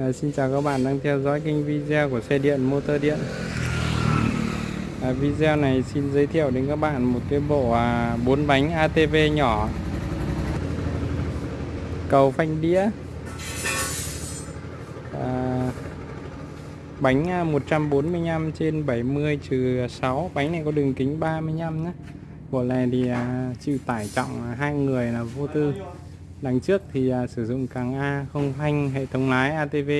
À, xin chào các bạn đang theo dõi kênh video của xe điện motor điện. À, Video này xin giới thiệu đến các bạn một cái bộ à, 4 bánh ATV nhỏ. Cầu phanh đĩa. Ờ, à, Bánh 145 trên 70 trừ 6 Bánh này có đường kính 35 nhé. Bộ này thì à, chịu tải trọng à, hai người là vô tư. Đằng trước thì à, sử dụng càng A, không phanh, hệ thống lái ATV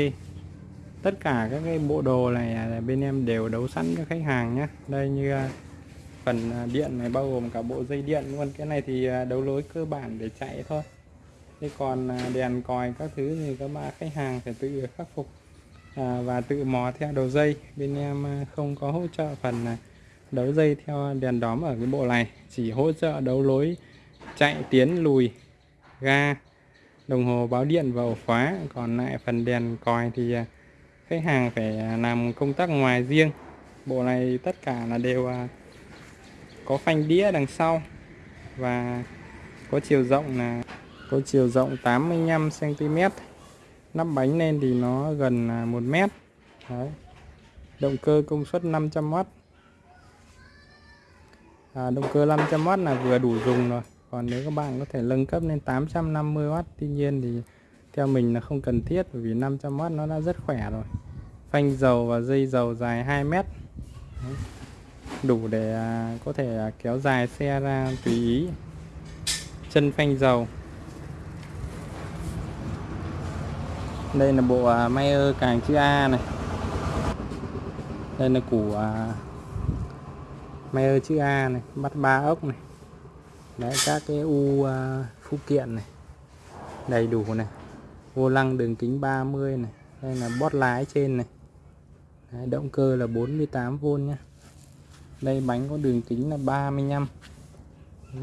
tất cả các cái bộ đồ này à, bên em đều đấu sẵn cho khách hàng nhé đây như à, phần điện này, bao gồm cả bộ dây điện luôn cái này thì đấu lối cơ bản để chạy thôi. Thế còn đèn còi các thứ thì các bạn khách hàng phải tự khắc phục và tự mò theo đầu dây. Bên em không có hỗ trợ phần đấu dây theo đèn đóm ở cái bộ này. Chỉ hỗ trợ đấu lối chạy, tiến, lùi ga đồng hồ báo điện và ổ khóa. Còn lại phần đèn còi thì à, khách hàng phải à, làm công tác ngoài riêng. Bộ này tất cả là đều à, có phanh đĩa đằng sau và có chiều rộng là có chiều rộng 85 cm nắp bánh lên thì nó gần 1 mét. Đấy. động cơ công suất 500W à, động cơ 500W là vừa đủ dùng rồi còn nếu các bạn có thể nâng cấp lên 850W tuy nhiên thì theo mình là không cần thiết, bởi vì 500W nó đã rất khỏe rồi. Phanh dầu và dây dầu dài 2 mét. Đủ để à, có thể à, kéo dài xe ra tùy ý. Chân phanh dầu. Đây là bộ à, Mayer càng chữ A này. Đây là củ Mayer chữ A này, bắt ba ốc này đấy các cái u uh, phụ kiện này đầy đủ này. Vô lăng đường kính 30 này đây là bót lái trên này. Đấy, động cơ là 48V nhé đây bánh có đường kính là 35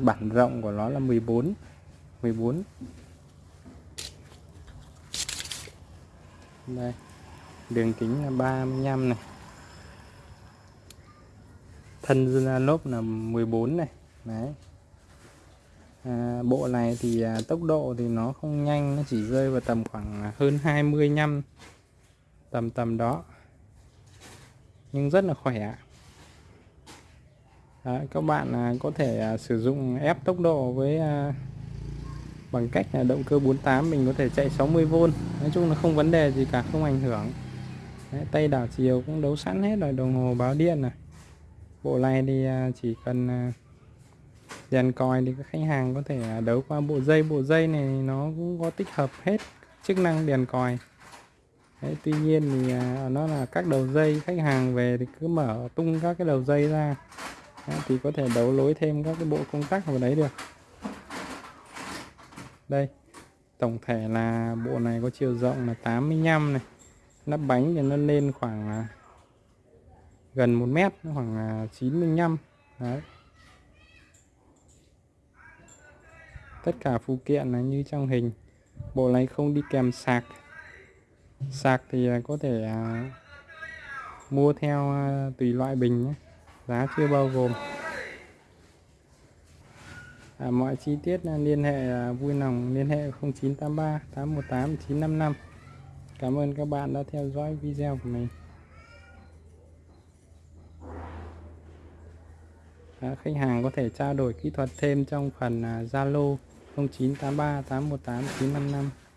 bản rộng của nó là 14 14 đây đường kính là 35 này. Thân lốp là 14 này. Đấy à, bộ này thì à, tốc độ thì nó không nhanh nó chỉ rơi vào tầm khoảng à, hơn 25 tầm tầm đó. Nhưng rất là khỏe. Đấy, các bạn à, có thể à, sử dụng ép tốc độ với à, bằng cách là động cơ 48 mình có thể chạy 60V nói chung là không vấn đề gì cả không ảnh hưởng. Đấy, tay đảo chiều cũng đấu sẵn hết rồi đồng hồ báo điện này. Bộ này thì à, chỉ cần à, Dàn đèn còi thì các khách hàng có thể à, đấu qua bộ dây. Bộ dây này nó cũng có tích hợp hết chức năng đèn còi. Đấy, tuy nhiên thì à, nó là các đầu dây. Khách hàng về thì cứ mở tung các cái đầu dây ra. Đấy, thì có thể đấu lối thêm các cái bộ công tắc vào đấy được. Đây tổng thể là bộ này có chiều rộng là 85 này. Nắp bánh thì nó lên khoảng à, gần 1 mét khoảng 95 đấy. Tất cả phụ kiện là như trong hình. Bộ này không đi kèm sạc. Sạc thì à, có thể à, mua theo à, tùy loại bình nhé. Giá chưa bao gồm. À, mọi chi tiết à, liên hệ à, vui lòng liên hệ 0983 818 955 Cảm ơn các bạn đã theo dõi video của mình. À, khách hàng có thể trao đổi kỹ thuật thêm trong phần à, Zalo. 0983 818 955